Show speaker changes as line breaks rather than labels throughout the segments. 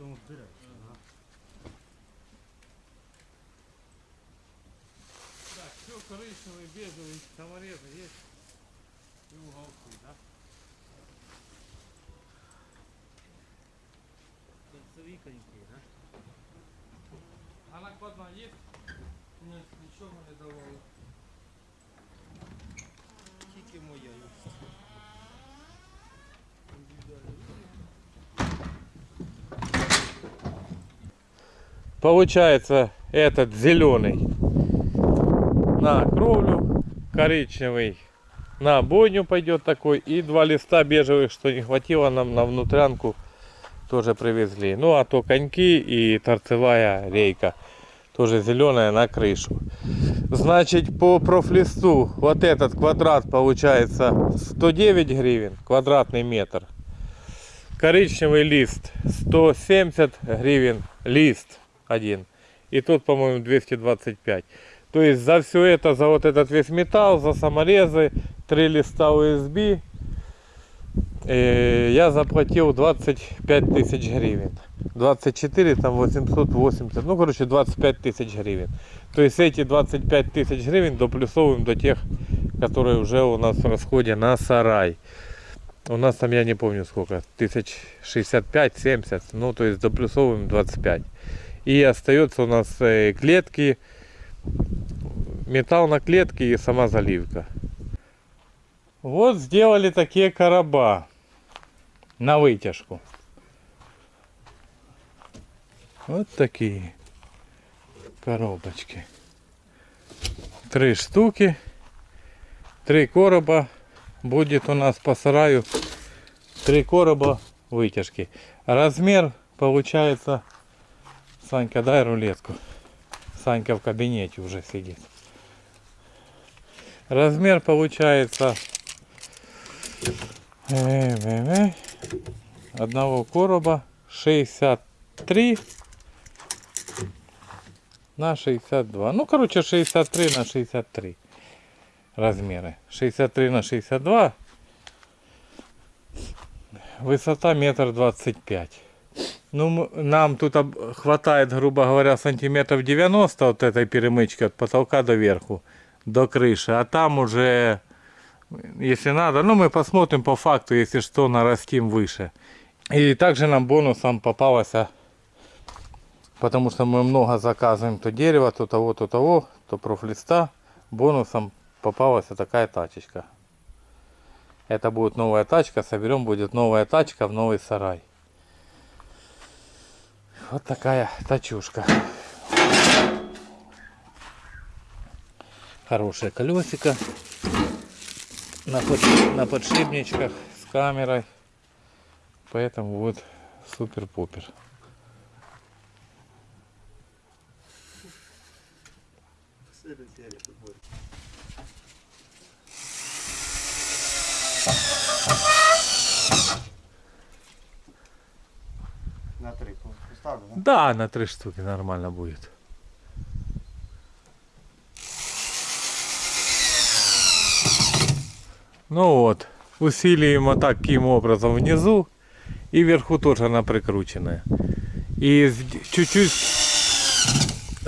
Потом вбираєш.
Ага. Так, все коричневый, бежевый, саморезы есть. И уголки, да?
Концевіконький, да?
А накладна есть?
Ні, нічого не давали. Тільки моя є.
Получается этот зеленый на кровлю, коричневый на бойню пойдет такой и два листа бежевых, что не хватило нам на внутрянку, тоже привезли. Ну а то коньки и торцевая рейка, тоже зеленая на крышу. Значит по профлисту вот этот квадрат получается 109 гривен, квадратный метр. Коричневый лист 170 гривен лист один. И тут, по-моему, 225. То есть за все это, за вот этот весь металл, за саморезы, три листа USB, э, я заплатил 25 тысяч гривен. 24, там 880, ну, короче, 25 тысяч гривен. То есть эти 25 тысяч гривен доплюсовываем до тех, которые уже у нас в расходе на сарай. У нас там, я не помню сколько, тысяч 65-70, ну, то есть доплюсовываем 25. И остается у нас э, клетки, металл на клетке и сама заливка. Вот сделали такие короба на вытяжку. Вот такие коробочки. Три штуки. Три короба будет у нас по сараю. Три короба вытяжки. Размер получается... Санька, дай рулетку. Санька в кабинете уже сидит. Размер получается э, э, э, одного короба 63 на 62. Ну, короче, 63 на 63 размеры. 63 на 62. Высота метр двадцать пять. Ну, нам тут хватает, грубо говоря, сантиметров 90 от этой перемычки от потолка до верху, до крыши. А там уже, если надо, ну, мы посмотрим по факту, если что, нарастим выше. И также нам бонусом попалось, а, потому что мы много заказываем то дерева, то того, то того, то профлиста. Бонусом попалась такая тачечка. Это будет новая тачка, соберем, будет новая тачка в новый сарай. Вот такая тачушка. Хорошее колесико. На, под- на подшипничках с камерой. Поэтому вот супер-пупер.
На три поставлю, да?
На три штуки нормально будет. Ну вот, усилием вот таким образом внизу и вверху тоже она прикрученная. И чуть-чуть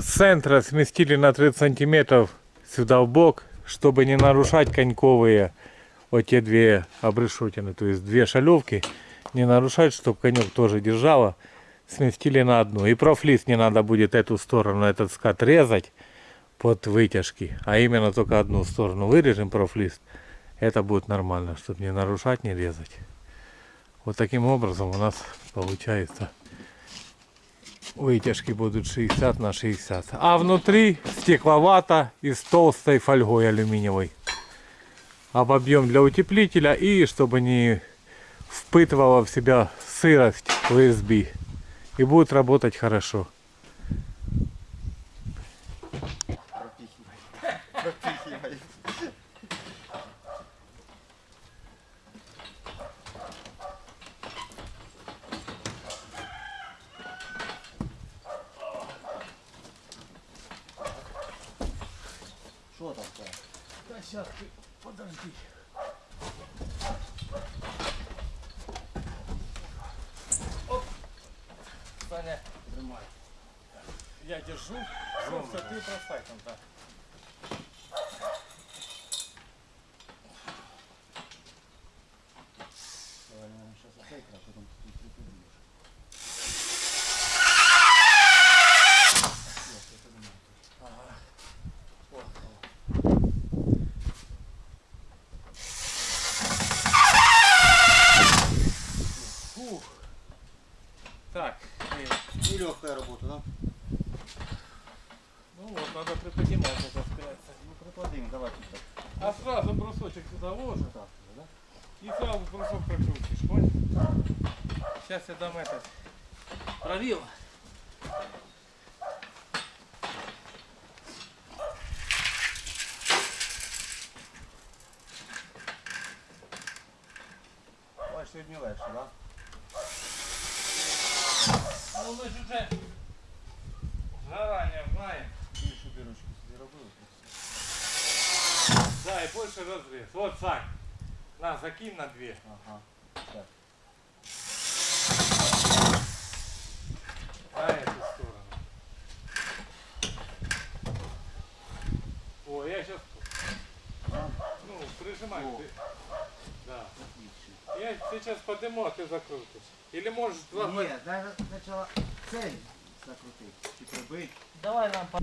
центра сместили на 30 сантиметров сюда в бок, чтобы не нарушать коньковые вот те две обрешетины, то есть две шалевки, не нарушать, чтобы конек тоже держала сместили на одну. И профлист не надо будет эту сторону, этот скат резать под вытяжки, а именно только одну сторону вырежем профлист. Это будет нормально, чтобы не нарушать, не резать. Вот таким образом у нас получается вытяжки будут 60 на 60. А внутри стекловата и с толстой фольгой алюминиевой. Обобьем для утеплителя и чтобы не впитывала в себя сырость USB и будет работать хорошо.
Пропихивай. Пропихивай. Что там такое?
Да сейчас ты держу. Все, ты бросай там, да.
Давай, наверное, сейчас отойка, а потом ты тут приподнимешь. Yes, я понимаю.
Фух. Так, э,
Нелегкая работа, да?
ну вот, надо приподнимать это опираться.
Ну, приподними, давай тут так.
А сразу
Так, да?
и сразу брусок прокрутишь, понял? Сейчас я дам этот правило.
Ой, сьогодні легше, да?
Ну ми ж уже и больше разрез. Вот, Сань, на, закинь на две.
Ага. Так.
На эту сторону. О, я сейчас, ну, прижимай.
О.
ты. Да.
Отлично.
Я сейчас подниму, а ты закрутишь. Или можешь два...
Ні, дай спочатку цей закрутити. Чи прибить.
Давай нам по...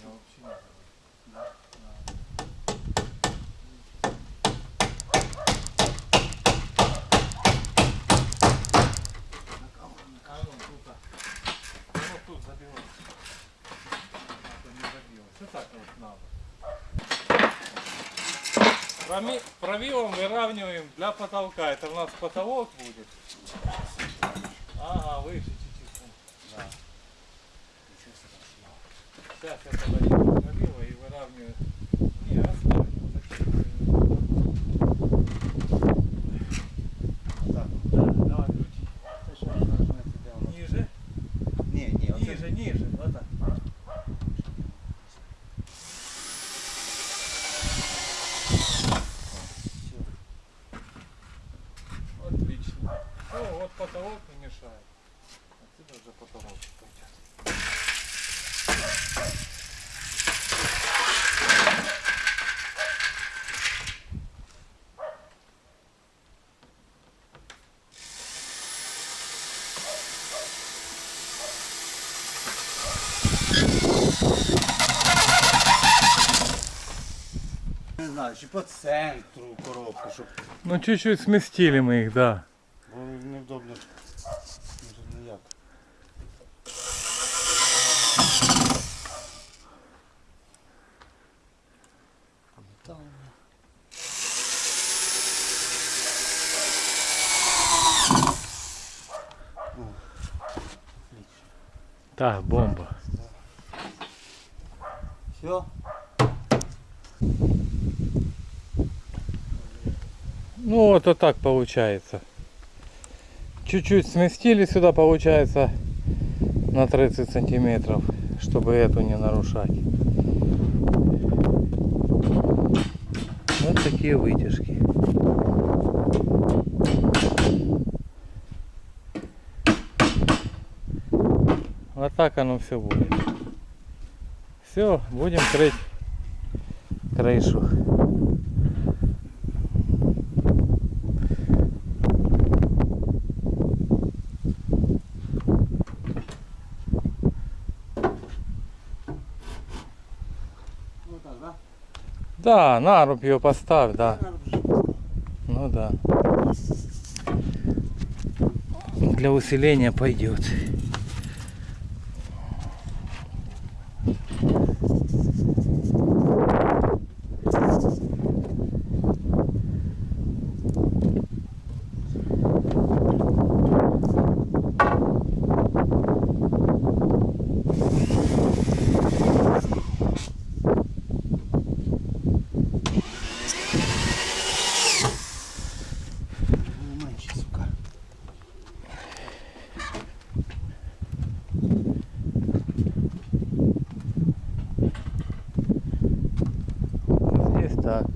Вона взагалі не Да. Да.
Проми- Правилом выравниваем для потолка. Это у нас потолок будет. Ага, выше чуть-чуть. Да. Сейчас я подаю правило и выравниваю. Не,
воно?
Ниже,
ні, оце.
ниже, ниже. Вот так. Отлично. Все, вот потолок не мешает. Отсюда уже потолок пойдет.
Не знаю, чи по центру коробку, щоб
Ну чуть-чуть сместили мы их, да.
бо невдобно. Може ніяк. Там.
Так, бомба.
Все?
Ну вот, вот так получается. Чуть-чуть сместили сюда, получается, на 30 сантиметров, чтобы эту не нарушать. Вот такие вытяжки. Вот так оно все будет. Все, будем крыть крышу.
Да?
Да, ее поставь, да. Ну да. Для усиления пойдет.
Ну, менше, сука.
Здесь так.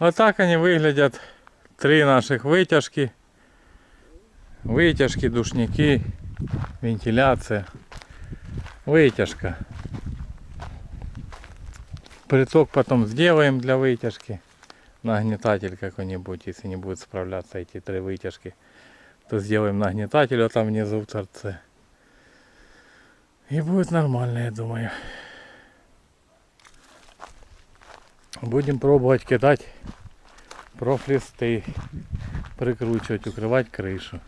Вот так они выглядят. Три наших вытяжки. Вытяжки, душники, вентиляция. Вытяжка. Приток потом сделаем для вытяжки. Нагнетатель какой-нибудь, если не будет справляться эти три вытяжки, то сделаем нагнетатель вот там внизу в торце. И будет нормально, я думаю. Будем пробовать кидать профлисты, прикручивать, укрывать крышу.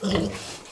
Ось